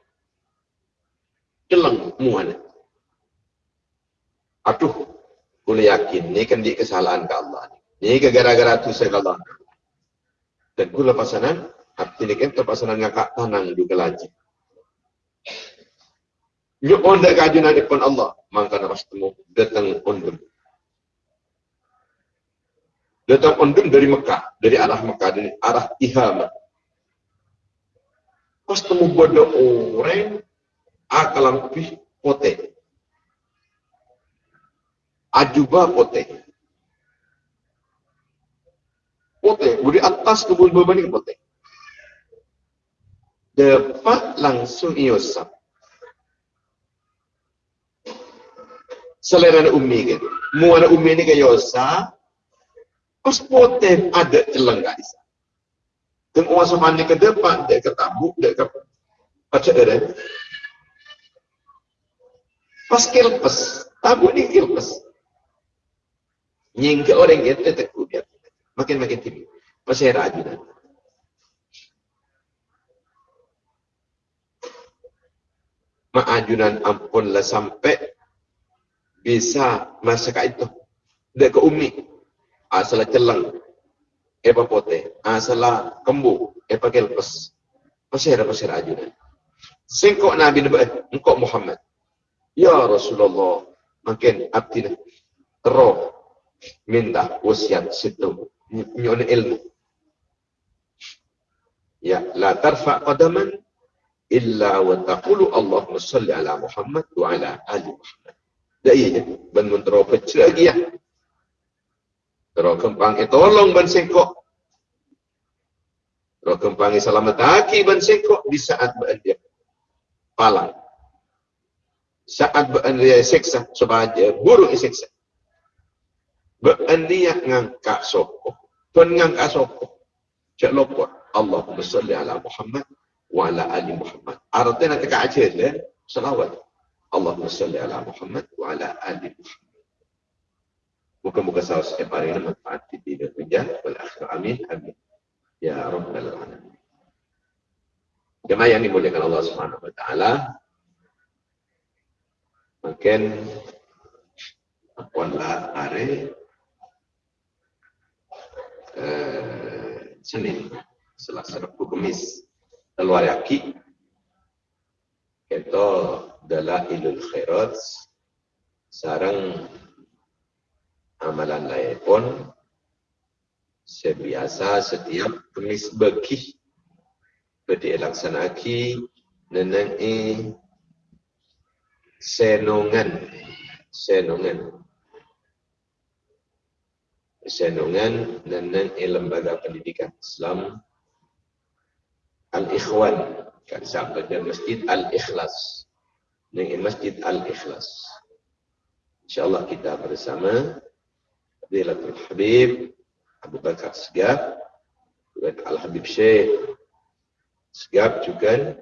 celeng muan. Aduh, boleh yakin, ni kan di kesalahan ke Allah. Ni ke gara-gara tu saya Allah. Dan kula pasanan, hati ni kan pasanan ngakak tanang lagi. Nyuk onda kajunan depan Allah, maka nama temu datang ondum. Datang ondum dari Mekah, dari arah Mekah, dari arah Ihama. Pas temu bodoh orang, akalam pih pote. Ajuba pote. pote. Budi atas kebun beban ini pote. Dapat langsung iosap. Selera umi kan. Muara umi ni kaya osa. Pas pote ada celang guys. Dan orang semani ke depan, dia ke tabuk, dia ke baca ada. Pas kilpes, tabuk ni kilpes. Nyingke orang itu tekuk dia makin-makin tinggi. Masih rajunan. Maajunan ampunlah sampai bisa masak itu. Dek ke umi. Asal celang. Epa pote. Asal kembu. Epa kelpes. Masih ada masih rajunan. Singkok Nabi Nabi. Engkau Muhammad. Ya Rasulullah. Makin abdi terus minta wasiat situ nyon ilmu. Ya, la tarfa qadaman illa wa taqulu Allahumma salli ala Muhammad wa ala ali Muhammad. dah iya mentero pecah lagi ya Terus kempang itu tolong ban sengkok. Terus kempang selamat aki ban sengkok di saat ban dia palang. Saat ban dia seksa sebaja burung seksa. Dia ngangkat sokok. Tuan ngangkat sokok. Cak lopot. Allahumma salli ala Muhammad wa ala ali Muhammad. Artinya nak kacir ya. Salawat. Allahumma salli ala Muhammad wa ala ali Muhammad. Muka-muka saus setiap hari ini manfaat di dunia wal akhir. Amin. Amin. Ya Rabbal Alamin. Jemaah yang dimuliakan Allah Subhanahu wa taala. Makin akuanlah hari eh, Senin, Selasa, Rabu, Kamis, Yaki, itu adalah ilul khairat, sarang amalan lain pun sebiasa setiap kemis bagi bedi laksanaki neneng e senongan senongan senongan neneng e lembaga pendidikan Islam Al-Ikhwan kan sampai Masjid Al-Ikhlas. Dengan Masjid Al-Ikhlas. InsyaAllah kita bersama Fadilatul Habib Abu Bakar Segaf dan Al-Habib Syekh Segaf juga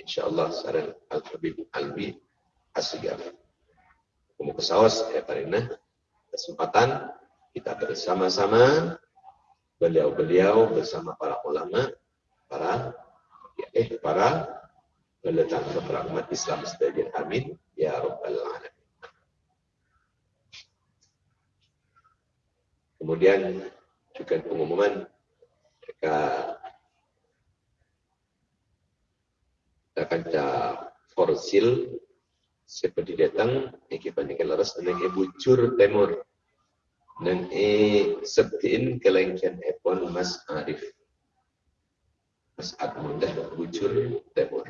insyaAllah saran Al-Habib Albi As-Segaf. Kamu kesawas ya Parina kesempatan kita bersama-sama beliau-beliau bersama para ulama para ya, eh para peletak para umat Islam sebagian amin ya rabbal alamin. Kemudian juga pengumuman mereka akan forsil seperti datang iki panikan laras dan e bucur temur dan e septiin kelengkian epon Mas Arif Mas Admundah bucur temur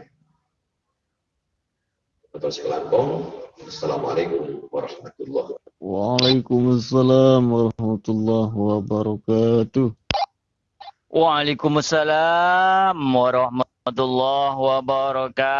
atau sekelampong Assalamualaikum warahmatullahi wabarakatuh Waalaikumsalam warahmatullahi wabarakatuh. Waalaikumsalam warahmatullahi wabarakatuh.